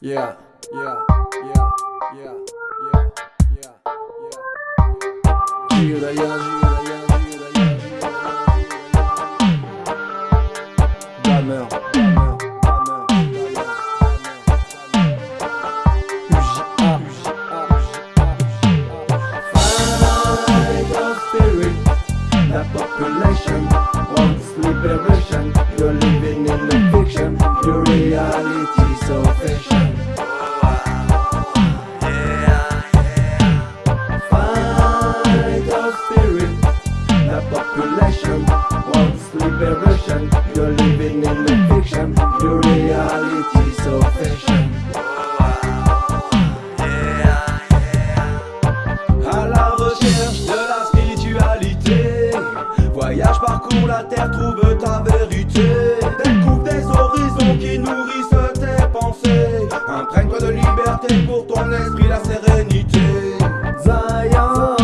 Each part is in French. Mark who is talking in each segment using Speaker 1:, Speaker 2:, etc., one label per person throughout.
Speaker 1: Yeah, yeah, yeah, yeah, yeah, yeah, yeah. Gira, gira, gira, gira, gira, gira. Damn, damn. You're living in a fiction, your reality so fiction. Fight spirit, the population wants liberation. You're living in a fiction, your reality parcours la terre, trouve ta vérité. Découvre des horizons qui nourrissent tes pensées. Imprègne-toi de liberté pour ton esprit, la sérénité. Zion,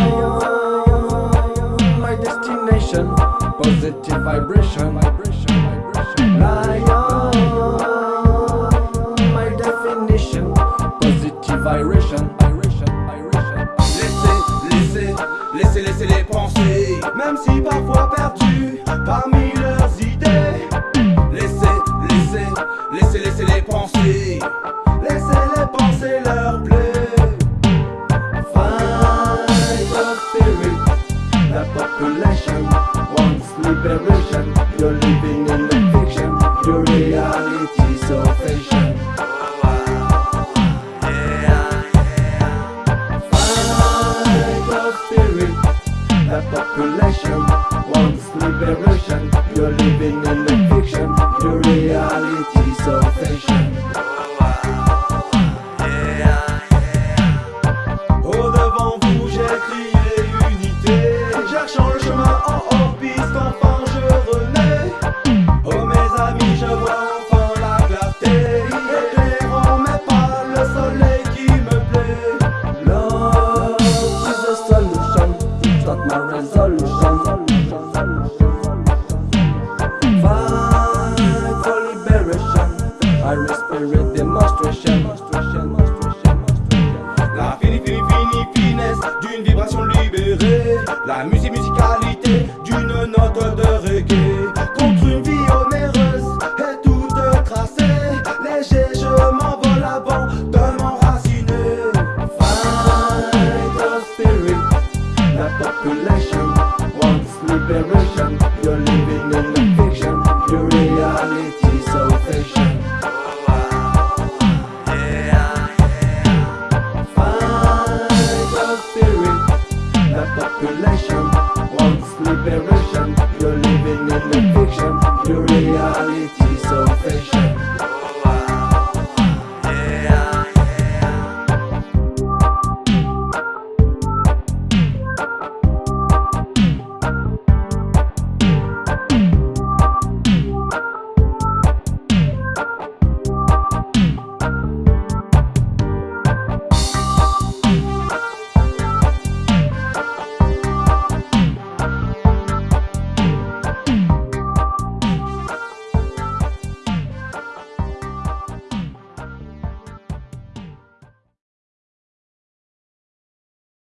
Speaker 1: my destination Positive vibration. My definition Positive vibration. Laissez, laissez, laissez, laissez les penser Même si parfois perdus parmi leurs idées. Laissez, laissez, laissez, laissez les penser Laissez-les penser leur plaie Fight of spirit. The population wants liberation population. Wants liberation La fini, fini, fini, finesse d'une vibration libérée. La musique, musicalité d'une note de reggae. Contre une vie onéreuse et toute tracée. Léger, je m'envole avant de m'enraciner Fight of spirit, la population Relationship.